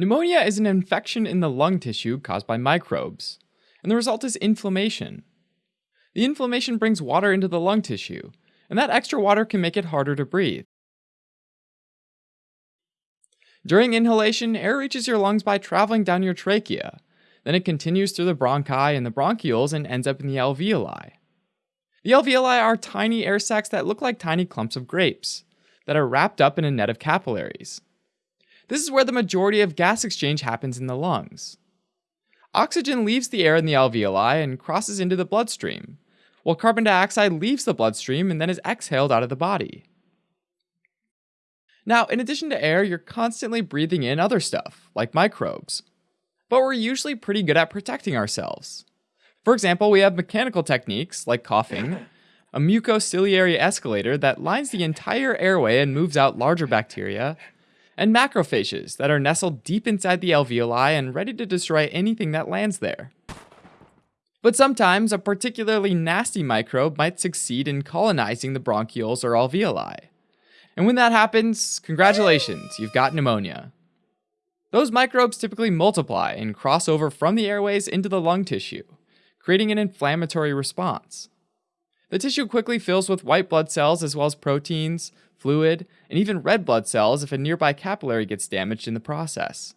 Pneumonia is an infection in the lung tissue caused by microbes, and the result is inflammation. The inflammation brings water into the lung tissue, and that extra water can make it harder to breathe. During inhalation, air reaches your lungs by traveling down your trachea. Then it continues through the bronchi and the bronchioles and ends up in the alveoli. The alveoli are tiny air sacs that look like tiny clumps of grapes that are wrapped up in a net of capillaries. This is where the majority of gas exchange happens in the lungs. Oxygen leaves the air in the alveoli and crosses into the bloodstream, while carbon dioxide leaves the bloodstream and then is exhaled out of the body. Now, in addition to air, you're constantly breathing in other stuff, like microbes. But we're usually pretty good at protecting ourselves. For example, we have mechanical techniques like coughing, a mucociliary escalator that lines the entire airway and moves out larger bacteria, and macrophages that are nestled deep inside the alveoli and ready to destroy anything that lands there. But sometimes a particularly nasty microbe might succeed in colonizing the bronchioles or alveoli. And when that happens, congratulations, you've got pneumonia. Those microbes typically multiply and cross over from the airways into the lung tissue, creating an inflammatory response. The tissue quickly fills with white blood cells as well as proteins, fluid, and even red blood cells if a nearby capillary gets damaged in the process.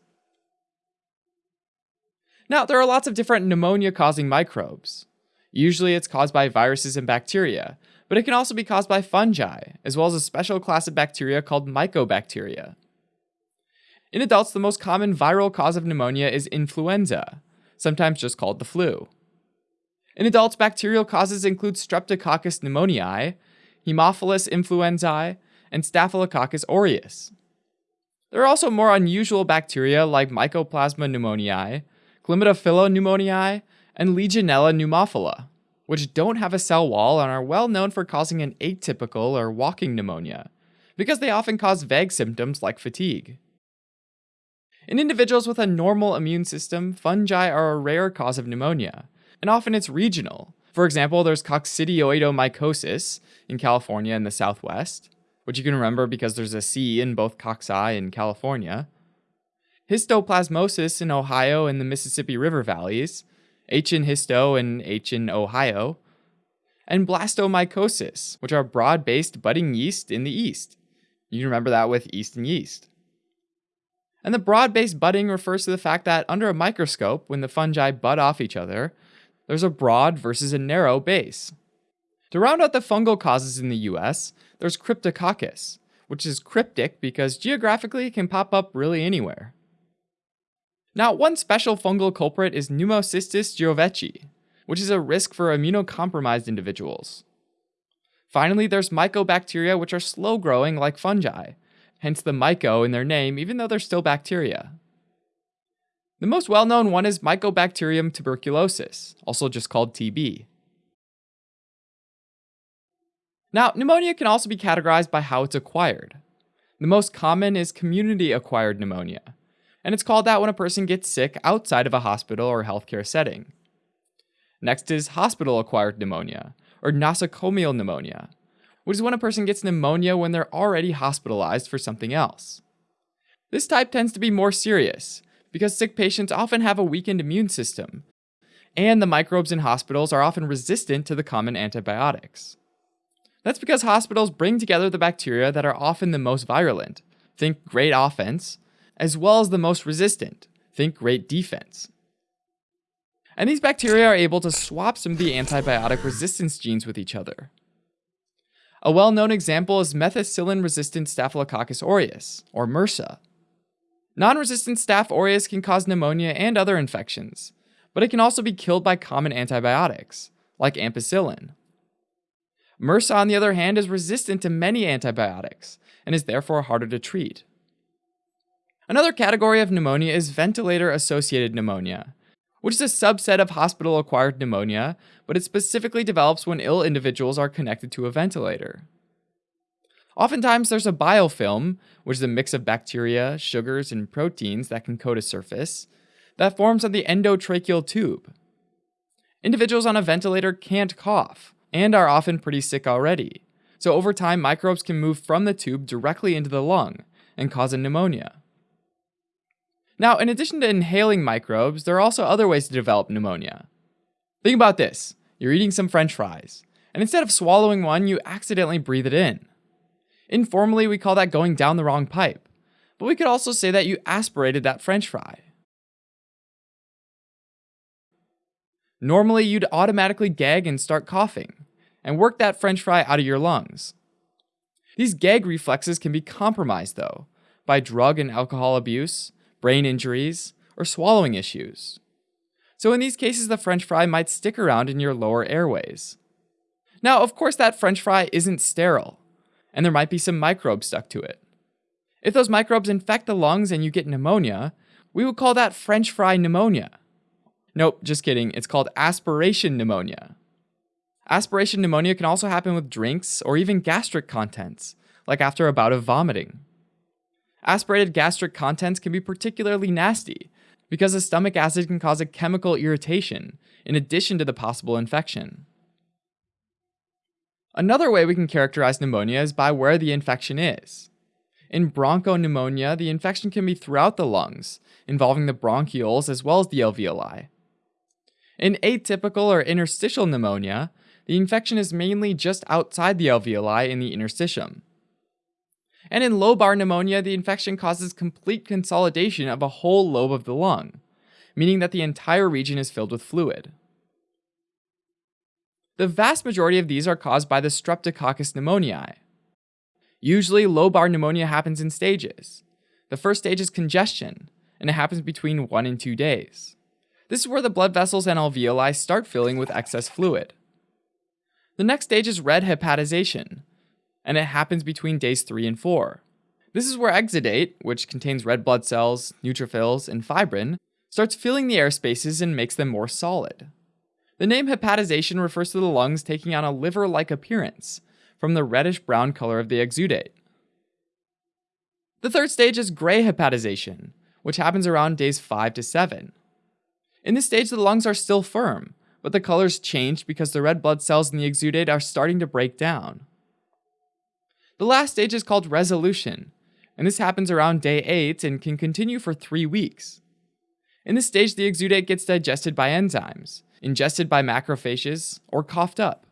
Now, there are lots of different pneumonia causing microbes. Usually it's caused by viruses and bacteria, but it can also be caused by fungi, as well as a special class of bacteria called mycobacteria. In adults, the most common viral cause of pneumonia is influenza, sometimes just called the flu. In adults, bacterial causes include Streptococcus pneumoniae, Haemophilus influenzae, and Staphylococcus aureus. There are also more unusual bacteria like Mycoplasma pneumoniae, Chlamydophila pneumoniae, and Legionella pneumophila, which don't have a cell wall and are well known for causing an atypical or walking pneumonia, because they often cause vague symptoms like fatigue. In individuals with a normal immune system, fungi are a rare cause of pneumonia, and often it's regional. For example, there's coccidioidomycosis in California and the Southwest, which you can remember because there's a C in both cocci in California, histoplasmosis in Ohio and the Mississippi River valleys, H in histo and H in Ohio, and blastomycosis, which are broad based budding yeast in the East. You remember that with Easton yeast. And the broad based budding refers to the fact that under a microscope, when the fungi bud off each other, there's a broad versus a narrow base. To round out the fungal causes in the US, there's Cryptococcus, which is cryptic because geographically it can pop up really anywhere. Now, one special fungal culprit is Pneumocystis jirovecii, which is a risk for immunocompromised individuals. Finally, there's mycobacteria, which are slow growing like fungi, hence the myco in their name, even though they're still bacteria. The most well known one is Mycobacterium tuberculosis, also just called TB. Now, pneumonia can also be categorized by how it's acquired. The most common is community acquired pneumonia, and it's called that when a person gets sick outside of a hospital or healthcare setting. Next is hospital acquired pneumonia, or nosocomial pneumonia, which is when a person gets pneumonia when they're already hospitalized for something else. This type tends to be more serious because sick patients often have a weakened immune system, and the microbes in hospitals are often resistant to the common antibiotics. That's because hospitals bring together the bacteria that are often the most virulent, think great offense, as well as the most resistant, think great defense. And these bacteria are able to swap some of the antibiotic resistance genes with each other. A well known example is methicillin resistant Staphylococcus aureus, or MRSA. Non resistant Staph aureus can cause pneumonia and other infections, but it can also be killed by common antibiotics, like ampicillin. MRSA, on the other hand, is resistant to many antibiotics and is therefore harder to treat. Another category of pneumonia is ventilator associated pneumonia, which is a subset of hospital acquired pneumonia, but it specifically develops when ill individuals are connected to a ventilator. Oftentimes, there's a biofilm, which is a mix of bacteria, sugars, and proteins that can coat a surface, that forms on the endotracheal tube. Individuals on a ventilator can't cough, and are often pretty sick already. So over time, microbes can move from the tube directly into the lung and cause a pneumonia. Now, in addition to inhaling microbes, there are also other ways to develop pneumonia. Think about this you're eating some french fries, and instead of swallowing one, you accidentally breathe it in. Informally, we call that going down the wrong pipe, but we could also say that you aspirated that french fry. Normally, you'd automatically gag and start coughing, and work that french fry out of your lungs. These gag reflexes can be compromised, though, by drug and alcohol abuse, brain injuries, or swallowing issues. So, in these cases, the french fry might stick around in your lower airways. Now, of course, that french fry isn't sterile, and there might be some microbes stuck to it. If those microbes infect the lungs and you get pneumonia, we would call that french fry pneumonia. Nope, just kidding, it's called aspiration pneumonia. Aspiration pneumonia can also happen with drinks or even gastric contents, like after a bout of vomiting. Aspirated gastric contents can be particularly nasty because the stomach acid can cause a chemical irritation in addition to the possible infection. Another way we can characterize pneumonia is by where the infection is. In bronchopneumonia, the infection can be throughout the lungs, involving the bronchioles as well as the alveoli. In atypical or interstitial pneumonia, the infection is mainly just outside the alveoli in the interstitium. And in lobar pneumonia, the infection causes complete consolidation of a whole lobe of the lung, meaning that the entire region is filled with fluid. The vast majority of these are caused by the Streptococcus pneumoniae. Usually, lobar pneumonia happens in stages. The first stage is congestion, and it happens between one and two days. This is where the blood vessels and alveoli start filling with excess fluid. The next stage is red hepatization, and it happens between days 3 and 4. This is where exudate, which contains red blood cells, neutrophils, and fibrin, starts filling the air spaces and makes them more solid. The name hepatization refers to the lungs taking on a liver like appearance from the reddish brown color of the exudate. The third stage is gray hepatization, which happens around days 5 to 7. In this stage, the lungs are still firm, but the colors change because the red blood cells in the exudate are starting to break down. The last stage is called resolution, and this happens around day 8 and can continue for 3 weeks. In this stage, the exudate gets digested by enzymes, ingested by macrophages, or coughed up.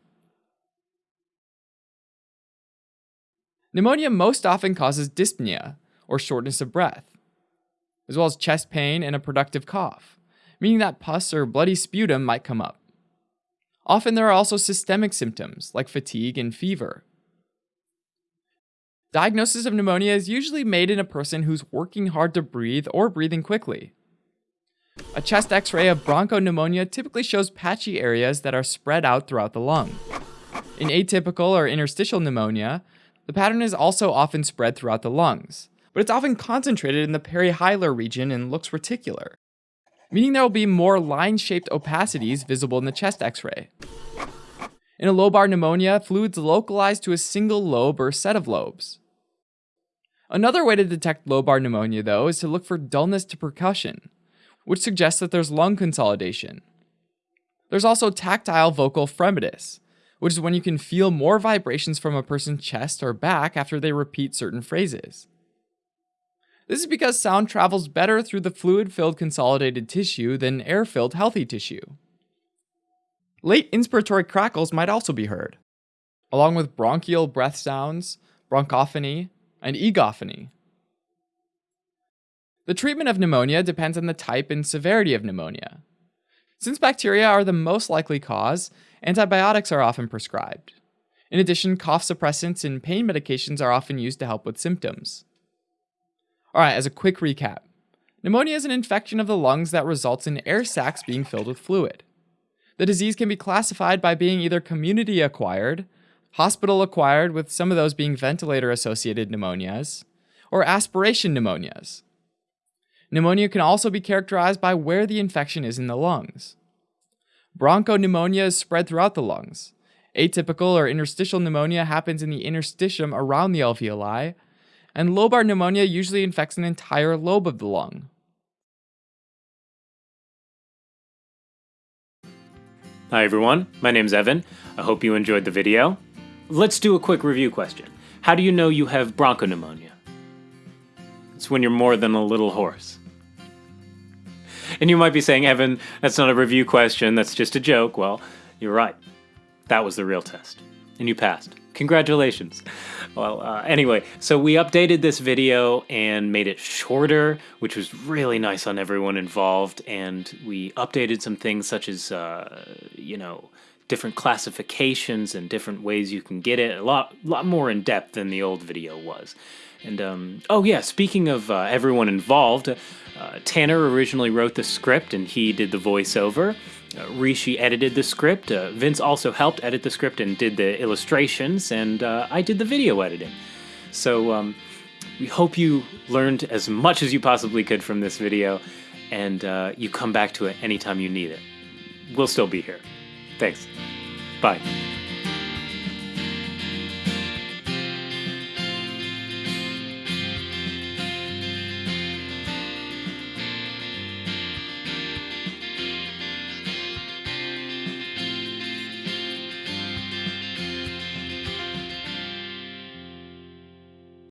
Pneumonia most often causes dyspnea, or shortness of breath, as well as chest pain and a productive cough, meaning that pus or bloody sputum might come up. Often there are also systemic symptoms like fatigue and fever. Diagnosis of pneumonia is usually made in a person who's working hard to breathe or breathing quickly. A chest x ray of bronchopneumonia typically shows patchy areas that are spread out throughout the lung. In atypical or interstitial pneumonia, the pattern is also often spread throughout the lungs, but it's often concentrated in the perihilar region and looks reticular meaning there will be more line-shaped opacities visible in the chest x-ray. In a lobar pneumonia, fluid's localize to a single lobe or set of lobes. Another way to detect lobar pneumonia, though, is to look for dullness to percussion, which suggests that there's lung consolidation. There's also tactile vocal fremitus, which is when you can feel more vibrations from a person's chest or back after they repeat certain phrases. This is because sound travels better through the fluid filled consolidated tissue than air filled healthy tissue. Late inspiratory crackles might also be heard, along with bronchial breath sounds, bronchophony, and egophony. The treatment of pneumonia depends on the type and severity of pneumonia. Since bacteria are the most likely cause, antibiotics are often prescribed. In addition, cough suppressants and pain medications are often used to help with symptoms. All right, as a quick recap pneumonia is an infection of the lungs that results in air sacs being filled with fluid. The disease can be classified by being either community acquired, hospital acquired, with some of those being ventilator associated pneumonias, or aspiration pneumonias. Pneumonia can also be characterized by where the infection is in the lungs. Bronchopneumonia is spread throughout the lungs. Atypical or interstitial pneumonia happens in the interstitium around the alveoli, and lobar pneumonia usually infects an entire lobe of the lung. Hi everyone, my name's Evan. I hope you enjoyed the video. Let's do a quick review question. How do you know you have bronchopneumonia? It's when you're more than a little hoarse. And you might be saying, Evan, that's not a review question, that's just a joke. Well, you're right. That was the real test. And you passed. Congratulations. Well, uh, anyway, so we updated this video and made it shorter, which was really nice on everyone involved. And we updated some things such as, uh, you know, different classifications and different ways you can get it. A lot, lot more in depth than the old video was. And um, oh yeah, speaking of uh, everyone involved, uh, Tanner originally wrote the script and he did the voiceover. Uh, Rishi edited the script. Uh, Vince also helped edit the script and did the illustrations, and uh, I did the video editing. So um, we hope you learned as much as you possibly could from this video, and uh, you come back to it anytime you need it. We'll still be here. Thanks. Bye.